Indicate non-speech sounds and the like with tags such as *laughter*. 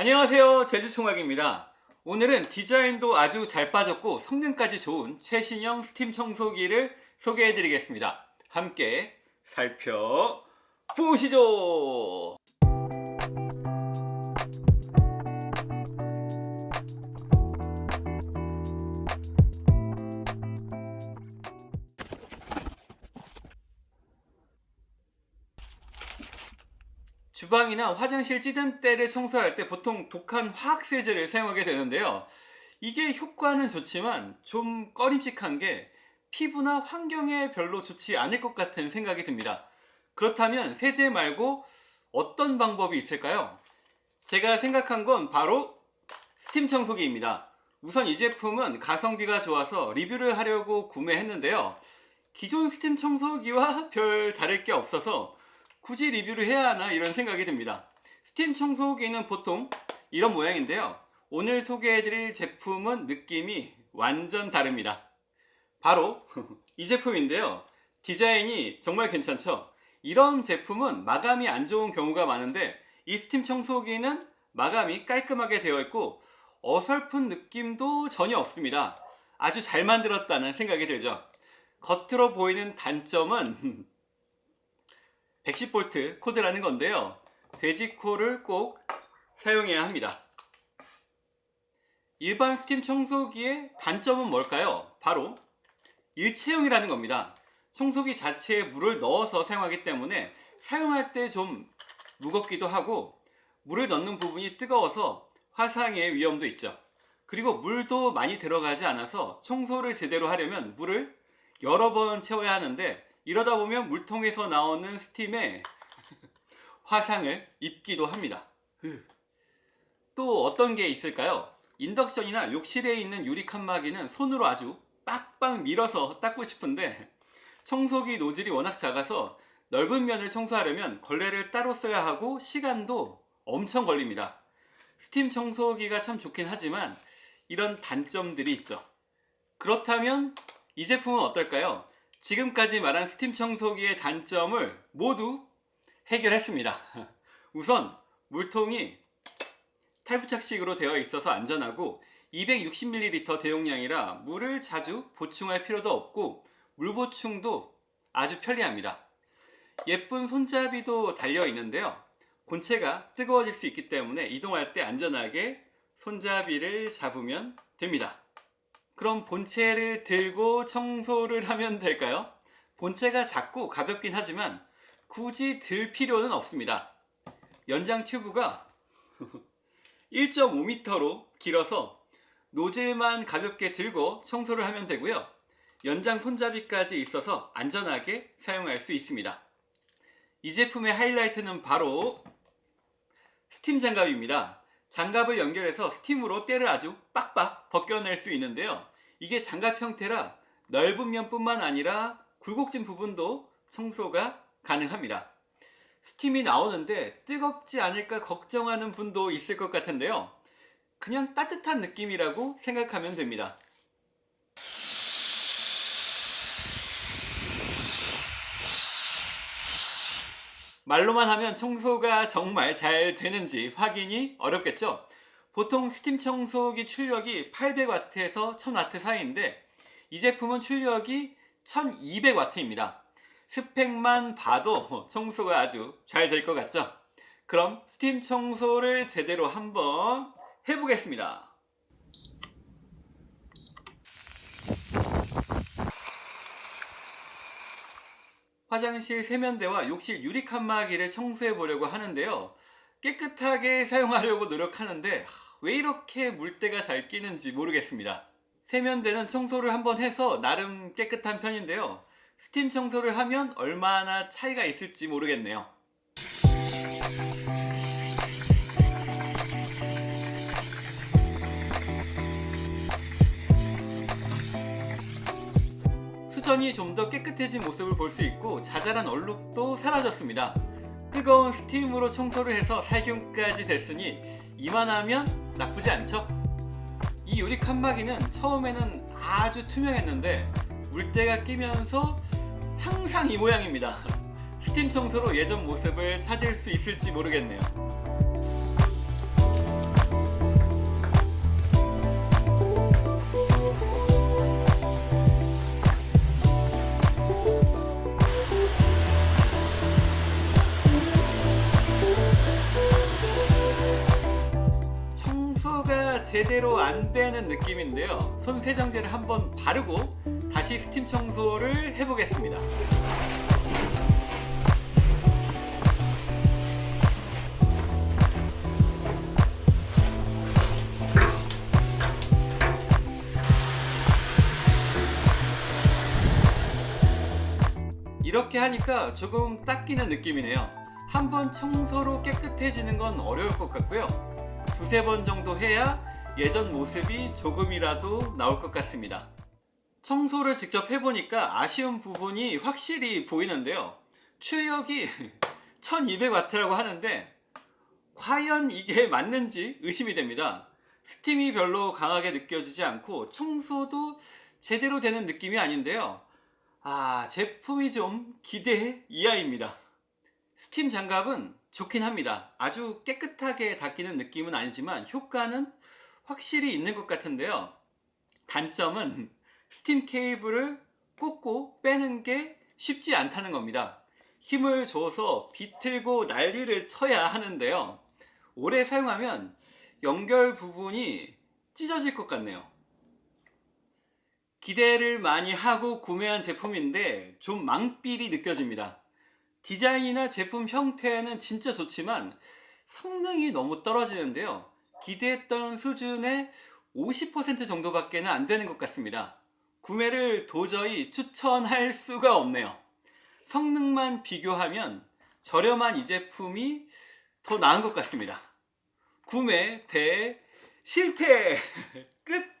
안녕하세요. 제주총각입니다. 오늘은 디자인도 아주 잘 빠졌고 성능까지 좋은 최신형 스팀 청소기를 소개해 드리겠습니다. 함께 살펴보시죠 주방이나 화장실 찌든 때를 청소할 때 보통 독한 화학 세제를 사용하게 되는데요. 이게 효과는 좋지만 좀 꺼림칙한 게 피부나 환경에 별로 좋지 않을 것 같은 생각이 듭니다. 그렇다면 세제 말고 어떤 방법이 있을까요? 제가 생각한 건 바로 스팀 청소기입니다. 우선 이 제품은 가성비가 좋아서 리뷰를 하려고 구매했는데요. 기존 스팀 청소기와 *laughs* 별 다를 게 없어서 굳이 리뷰를 해야 하나 이런 생각이 듭니다. 스팀 청소기는 보통 이런 모양인데요. 오늘 소개해드릴 제품은 느낌이 완전 다릅니다. 바로 *laughs* 이 제품인데요. 디자인이 정말 괜찮죠? 이런 제품은 마감이 안 좋은 경우가 많은데 이 스팀 청소기는 마감이 깔끔하게 되어 있고 어설픈 느낌도 전혀 없습니다. 아주 잘 만들었다는 생각이 들죠. 겉으로 보이는 단점은 *laughs* 110V 코드라는 건데요. 돼지코를 꼭 사용해야 합니다. 일반 스팀 청소기의 단점은 뭘까요? 바로 일체형이라는 겁니다. 청소기 자체에 물을 넣어서 사용하기 때문에 사용할 때 좀 무겁기도 하고 물을 넣는 부분이 뜨거워서 화상의 위험도 있죠. 그리고 물도 많이 들어가지 않아서 청소를 제대로 하려면 물을 여러 번 채워야 하는데 이러다 보면 물통에서 나오는 스팀에 *laughs* 화상을 입기도 합니다 또 어떤 게 있을까요? 인덕션이나 욕실에 있는 유리 칸막이는 손으로 아주 빡빡 밀어서 닦고 싶은데 청소기 노즐이 워낙 작아서 넓은 면을 청소하려면 걸레를 따로 써야 하고 시간도 엄청 걸립니다 스팀 청소기가 참 좋긴 하지만 이런 단점들이 있죠 그렇다면 이 제품은 어떨까요? 지금까지 말한 스팀 청소기의 단점을 모두 해결했습니다. *laughs* 우선 물통이 탈부착식으로 되어 있어서 안전하고 260ml 대용량이라 물을 자주 보충할 필요도 없고 물 보충도 아주 편리합니다. 예쁜 손잡이도 달려 있는데요. 본체가 뜨거워질 수 있기 때문에 이동할 때 안전하게 손잡이를 잡으면 됩니다 그럼 본체를 들고 청소를 하면 될까요? 본체가 작고 가볍긴 하지만 굳이 들 필요는 없습니다. 연장 튜브가 *laughs* 1.5m로 길어서 노즐만 가볍게 들고 청소를 하면 되고요. 연장 손잡이까지 있어서 안전하게 사용할 수 있습니다. 이 제품의 하이라이트는 바로 스팀 장갑입니다. 장갑을 연결해서 스팀으로 때를 아주 빡빡 벗겨낼 수 있는데요. 이게 장갑 형태라 넓은 면뿐만 아니라 굴곡진 부분도 청소가 가능합니다. 스팀이 나오는데 뜨겁지 않을까 걱정하는 분도 있을 것 같은데요. 그냥 따뜻한 느낌이라고 생각하면 됩니다. 말로만 하면 청소가 정말 잘 되는지 확인이 어렵겠죠? 보통 스팀 청소기 출력이 800W에서 1000W 사이인데 이 제품은 출력이 1200W입니다. 스펙만 봐도 청소가 아주 잘 될 것 같죠? 그럼 스팀 청소를 제대로 한번 해보겠습니다. 화장실 세면대와 욕실 유리 칸막이를 청소해 보려고 하는데요. 깨끗하게 사용하려고 노력하는데 왜 이렇게 물때가 잘 끼는지 모르겠습니다. 세면대는 청소를 한번 해서 나름 깨끗한 편인데요. 스팀 청소를 하면 얼마나 차이가 있을지 모르겠네요. 수전이 좀 더 깨끗해진 모습을 볼 수 있고 자잘한 얼룩도 사라졌습니다 뜨거운 스팀으로 청소를 해서 살균까지 됐으니 이만하면 나쁘지 않죠? 이 유리 칸막이는 처음에는 아주 투명했는데 물때가 끼면서 항상 이 모양입니다 *laughs* 스팀 청소로 예전 모습을 찾을 수 있을지 모르겠네요 제대로 안 되는 느낌인데요. 손 세정제를 한번 바르고 다시 스팀 청소를 해보겠습니다. 이렇게 하니까 조금 닦이는 느낌이네요. 한번 청소로 깨끗해지는 건 어려울 것 같고요. 두세 번 정도 해야 예전 모습이 조금이라도 나올 것 같습니다. 청소를 직접 해보니까 아쉬운 부분이 확실히 보이는데요. 출력이 *laughs* 1200W라고 하는데 과연 이게 맞는지 의심이 됩니다. 스팀이 별로 강하게 느껴지지 않고 청소도 제대로 되는 느낌이 아닌데요. 아, 제품이 좀 기대 이하입니다. 스팀 장갑은 좋긴 합니다. 아주 깨끗하게 닦이는 느낌은 아니지만 효과는 확실히 있는 것 같은데요. 단점은 스팀 케이블을 꽂고 빼는 게 쉽지 않다는 겁니다. 힘을 줘서 비틀고 난리를 쳐야 하는데요. 오래 사용하면 연결 부분이 찢어질 것 같네요. 기대를 많이 하고 구매한 제품인데 좀 망필이 느껴집니다. 디자인이나 제품 형태는 진짜 좋지만 성능이 너무 떨어지는데요. 기대했던 수준의 50% 정도밖에 안 되는 것 같습니다. 구매를 도저히 추천할 수가 없네요. 성능만 비교하면 저렴한 이 제품이 더 나은 것 같습니다. 구매 대 실패! *laughs*